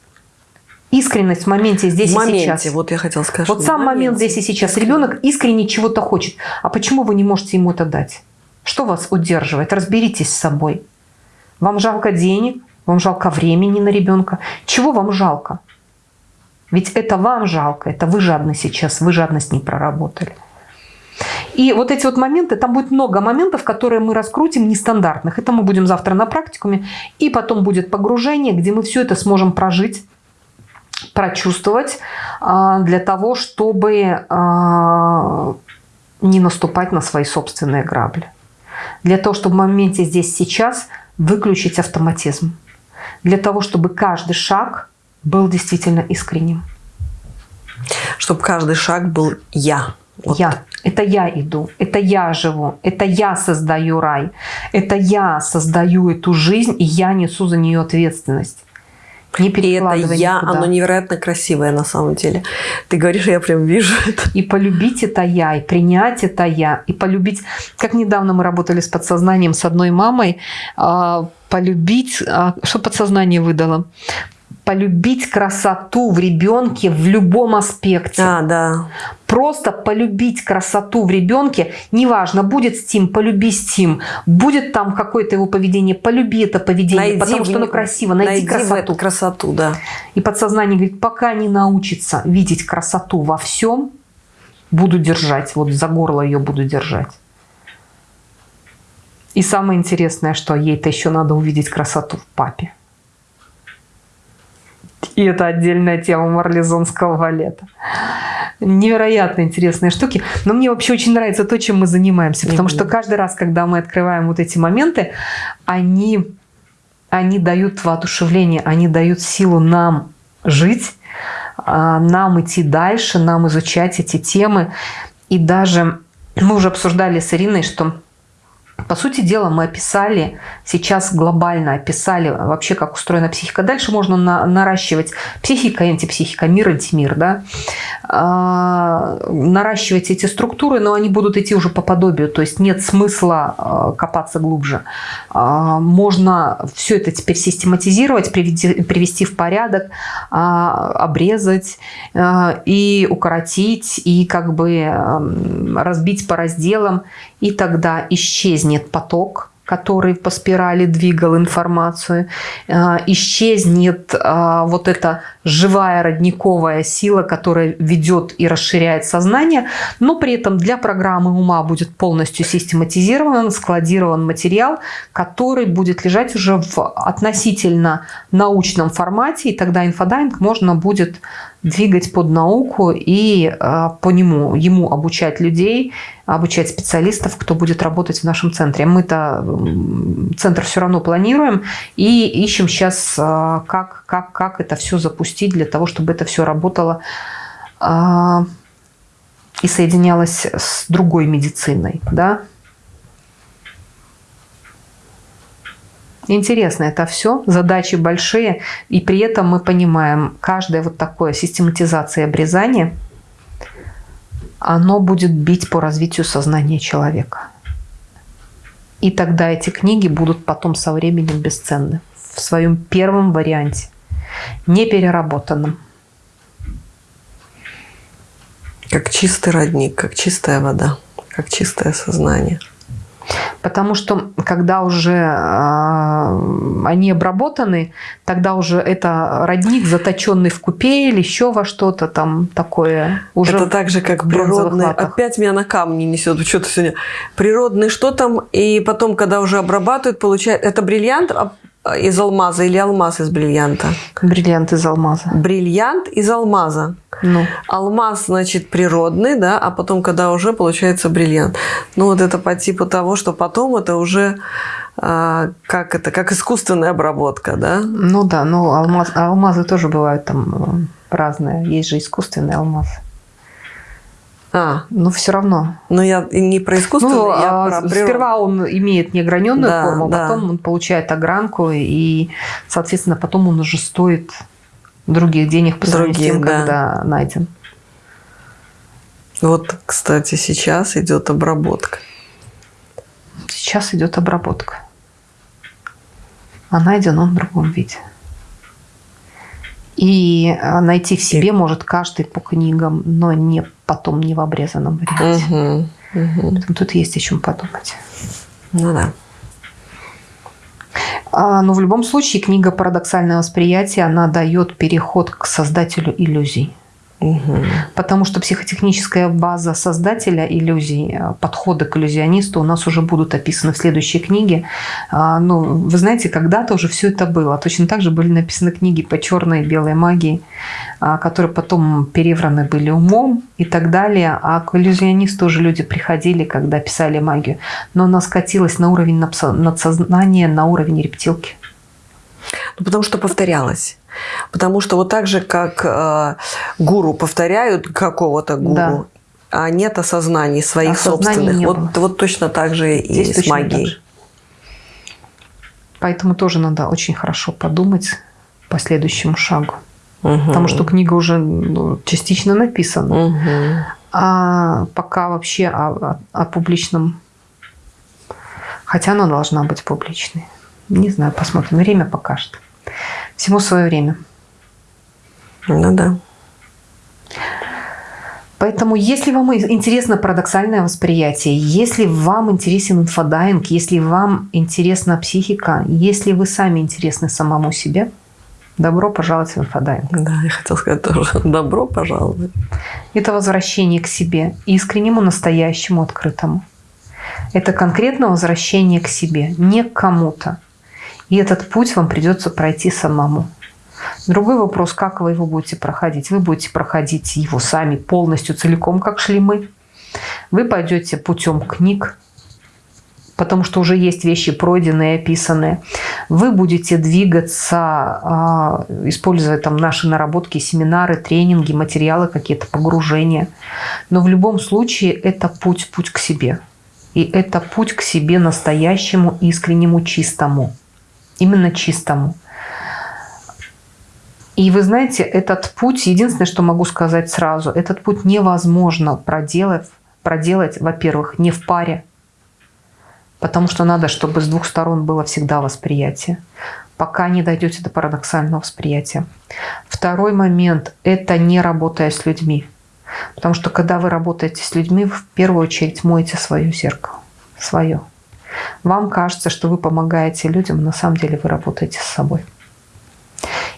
Искренность в моменте здесь в моменте, и сейчас. Вот я хотела сказать. Вот сам момент здесь и сейчас. Ребенок искренне чего-то хочет. А почему вы не можете ему это дать? Что вас удерживает? Разберитесь с собой. Вам жалко денег? Вам жалко времени на ребенка? Чего вам жалко? Ведь это вам жалко, это вы жадны сейчас, вы жадность не проработали. И вот эти вот моменты, там будет много моментов, которые мы раскрутим нестандартных. Это мы будем завтра на практикуме. И потом будет погружение, где мы все это сможем прожить, прочувствовать а, для того, чтобы а, не наступать на свои собственные грабли. Для того, чтобы в моменте здесь сейчас выключить автоматизм. Для того, чтобы каждый шаг был действительно искренним. Чтобы каждый шаг был «я». Вот. Я. Это я иду, это я живу, это я создаю рай, это я создаю эту жизнь, и я несу за нее ответственность. Не и это я, никуда. оно невероятно красивое на самом деле. Ты говоришь, я прям вижу (laughs) это. И полюбить это я, и принять это я, и полюбить... Как недавно мы работали с подсознанием с одной мамой, а, полюбить... А, что подсознание выдало? Полюбить красоту в ребенке в любом аспекте. А, да. Просто полюбить красоту в ребенке, неважно, будет Стим, полюби Стим, будет там какое-то его поведение, полюби это поведение, найди потому что оно красиво, найди, найди красоту. Красоту, да. И подсознание говорит, пока не научится видеть красоту во всем, буду держать, вот за горло ее буду держать. И самое интересное, что ей-то еще надо увидеть красоту в папе. И это отдельная тема марлезонского балета. Невероятно интересные штуки. Но мне вообще очень нравится то, чем мы занимаемся. Потому что каждый раз, когда мы открываем вот эти моменты, они, они дают воодушевление, они дают силу нам жить, а, нам идти дальше, нам изучать эти темы. И даже мы уже обсуждали с Ириной, что по сути дела, мы описали, сейчас глобально описали вообще, как устроена психика. Дальше можно на, наращивать психика, антипсихика, мир, антимир, да? а, наращивать эти структуры, но они будут идти уже по подобию, то есть нет смысла а, копаться глубже. А, можно все это теперь систематизировать, привести, привести в порядок, а, обрезать а, и укоротить, и как бы а, разбить по разделам, и тогда исчезнет поток, который по спирали двигал информацию, э, исчезнет э, вот эта живая родниковая сила, которая ведет и расширяет сознание, но при этом для программы ума будет полностью систематизирован, складирован материал, который будет лежать уже в относительно научном формате, и тогда инфодайвинг можно будет двигать под науку и э, по нему, ему обучать людей, обучать специалистов, кто будет работать в нашем центре. Мы-то центр все равно планируем и ищем сейчас, э, как, как, как это все запустить для того, чтобы это все работало э, и соединялось с другой медициной. Да? Интересно это все, задачи большие, и при этом мы понимаем, каждая вот такое систематизация обрезания оно будет бить по развитию сознания человека. И тогда эти книги будут потом со временем бесценны в своем первом варианте, не переработанном. Как чистый родник, как чистая вода, как чистое сознание. Потому что когда уже э, они обработаны, тогда уже это родник, заточенный в купе или еще во что-то там такое. Уже это так же, как природный. Опять меня на камни несет. Что-то сегодня. Природный что там? И потом, когда уже обрабатывают, получается... Это бриллиант, а из алмаза или алмаз из бриллианта? Бриллиант из алмаза. Бриллиант из алмаза. Ну. Алмаз, значит, природный, да, а потом, когда уже получается бриллиант. Ну, вот это по типу того, что потом это уже а, как это, как искусственная обработка, да? Ну да, ну алмаз, алмазы тоже бывают там э, разные. Есть же искусственный алмаз. А. Но все равно. Но я не про искусство, ну, я а про природу. Сперва он имеет неограненную да, форму, да. потом он получает огранку, и, соответственно, потом он уже стоит других денег по сравнению с тем, да. когда найден. Вот, кстати, сейчас идет обработка. Сейчас идет обработка. А найден он в другом виде. И а, найти в себе и... может каждый по книгам, но не потом не в обрезанном варианте. Угу, угу. Поэтому тут есть о чем подумать. Ну да. А, но в любом случае книга «Парадоксальное восприятие» она дает переход к создателю иллюзий. Угу. Потому что психотехническая база создателя иллюзий, э, подходы к иллюзионисту у нас уже будут описаны в следующей книге. А, ну, вы знаете, когда-то уже все это было. Точно так же были написаны книги по черной и белой магии, а, которые потом перевраны были умом и так далее. А к иллюзионисту уже люди приходили, когда писали магию. Но она скатилась на уровень надсознания, на уровень рептилки. Ну, потому что повторялось. Потому что вот так же, как э, гуру повторяют какого-то гуру, да. а нет осознаний своих Осознания собственных. Вот, вот точно так же и с магией. Поэтому тоже надо очень хорошо подумать по следующему шагу. Угу. Потому что книга уже ну, частично написана. Угу. А пока вообще о, о, о публичном... Хотя она должна быть публичной. Не знаю, посмотрим. Время покажет. Всему свое время. Ну да. Поэтому, если вам интересно парадоксальное восприятие, если вам интересен инфодайвинг, если вам интересна психика, если вы сами интересны самому себе, добро пожаловать в инфодайвинг. Да, я хотела сказать тоже. (laughs) Добро пожаловать. Это возвращение к себе, искреннему, настоящему, открытому. Это конкретно возвращение к себе, не к кому-то. И этот путь вам придется пройти самому. Другой вопрос, как вы его будете проходить. Вы будете проходить его сами полностью, целиком, как шли мы. Вы пойдете путем книг, потому что уже есть вещи пройденные, описанные. Вы будете двигаться, а, используя там наши наработки, семинары, тренинги, материалы, какие-то погружения. Но в любом случае это путь, путь к себе. И это путь к себе настоящему, искреннему, чистому именно чистому. И вы знаете, этот путь, единственное, что могу сказать сразу, этот путь невозможно проделать, проделать во-первых, не в паре, потому что надо, чтобы с двух сторон было всегда восприятие, пока не дойдете до парадоксального восприятия. Второй момент – это не работая с людьми. Потому что когда вы работаете с людьми, в первую очередь моете свое зеркало, свое. Вам кажется, что вы помогаете людям, на самом деле вы работаете с собой.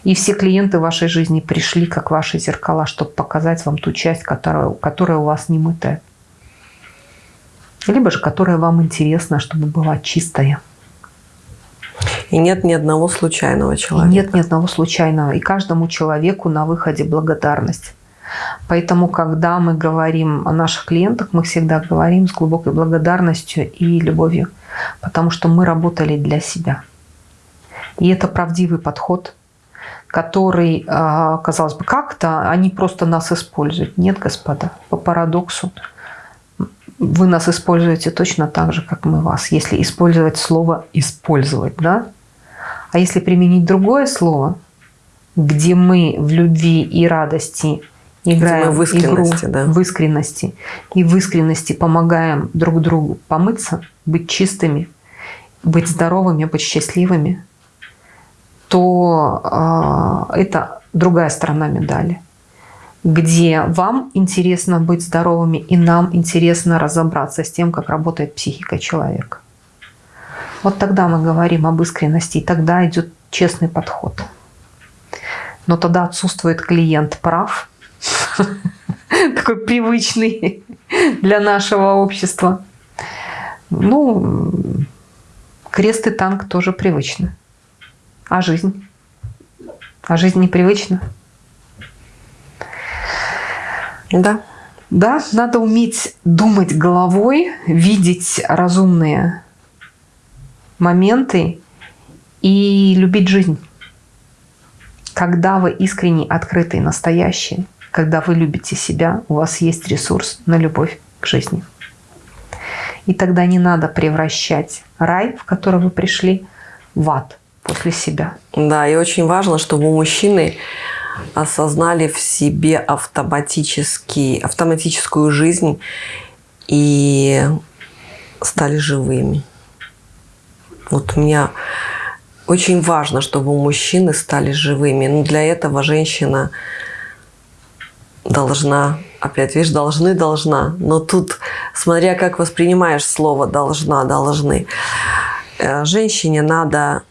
И все клиенты вашей жизни пришли как ваши зеркала, чтобы показать вам ту часть, которая, которая у вас не мытая. Либо же которая вам интересна, чтобы была чистая. И нет ни одного случайного человека. И нет ни одного случайного. И каждому человеку на выходе благодарность. Поэтому, когда мы говорим о наших клиентах, мы всегда говорим с глубокой благодарностью и любовью, потому что мы работали для себя. И это правдивый подход, который, а, казалось бы, как-то они просто нас используют. Нет, господа, по парадоксу вы нас используете точно так же, как мы вас, если использовать слово «использовать», да? А если применить другое слово, где мы в любви и радости играем в искренности, игру да. в искренности, и в искренности помогаем друг другу помыться, быть чистыми, быть здоровыми, быть счастливыми, то э, это другая сторона медали, где вам интересно быть здоровыми, и нам интересно разобраться с тем, как работает психика человека. Вот тогда мы говорим об искренности, и тогда идет честный подход. Но тогда отсутствует клиент прав, (laughs) такой привычный для нашего общества. Ну, крест и танк тоже привычны. А жизнь? А жизнь непривычна? Да. Да, надо уметь думать головой, видеть разумные моменты и любить жизнь. Когда вы искренне открытые, настоящие, когда вы любите себя, у вас есть ресурс на любовь к жизни. И тогда не надо превращать рай, в который вы пришли, в ад после себя. Да, и очень важно, чтобы мужчины осознали в себе автоматически, автоматическую жизнь и стали живыми. Вот у меня очень важно, чтобы мужчины стали живыми. Но для этого женщина должна, опять видишь, должны, должна. Но тут, смотря как воспринимаешь слово должна, должны. Э, женщине надо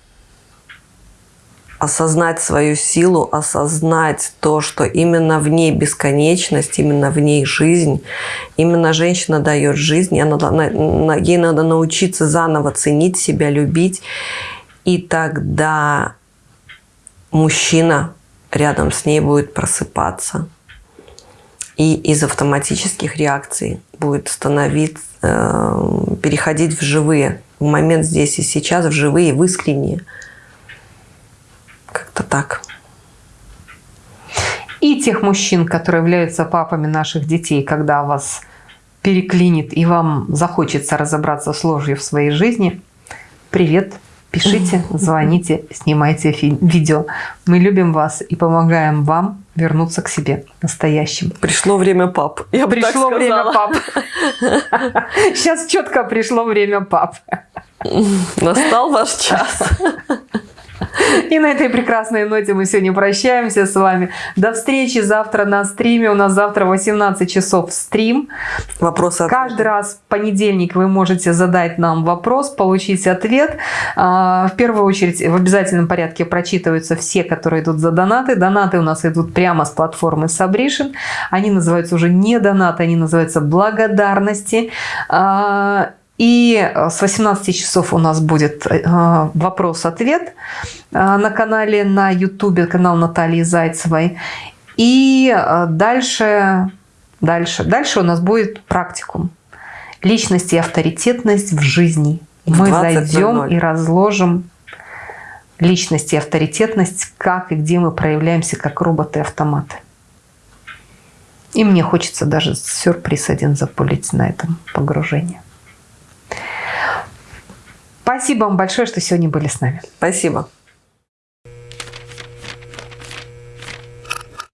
осознать свою силу, осознать то, что именно в ней бесконечность, именно в ней жизнь, именно женщина дает жизнь, она, ей надо научиться заново ценить себя, любить, и тогда мужчина рядом с ней будет просыпаться, и из автоматических реакций будет становиться, э, переходить в живые, в момент здесь и сейчас, в живые, в искренние. Как-то так. И тех мужчин, которые являются папами наших детей, когда вас переклинит и вам захочется разобраться с ложью в своей жизни, привет, пишите, звоните, снимайте видео. Мы любим вас и помогаем вам вернуться к себе настоящим. Пришло время пап. Я пришло время пап. Сейчас четко пришло время пап. Настал ваш час. (laughs) И на этой прекрасной ноте мы сегодня прощаемся с вами. До встречи завтра на стриме. У нас завтра 18 часов стрим. Вопросы. Каждый раз в понедельник вы можете задать нам вопрос, получить ответ. А, в первую очередь в обязательном порядке прочитываются все, которые идут за донаты. Донаты у нас идут прямо с платформы Сабришин. Они называются уже не донаты, они называются благодарности. И э, с 18 часов у нас будет э, вопрос-ответ э, на канале на YouTube, канал Натальи Зайцевой. И дальше, дальше, дальше у нас будет практикум. Личность и авторитетность в жизни. Мы зайдем и разложим личность и авторитетность, как и где мы проявляемся как роботы-автоматы. И мне хочется даже сюрприз один запулить на этом погружении. Спасибо вам большое, что сегодня были с нами. Спасибо.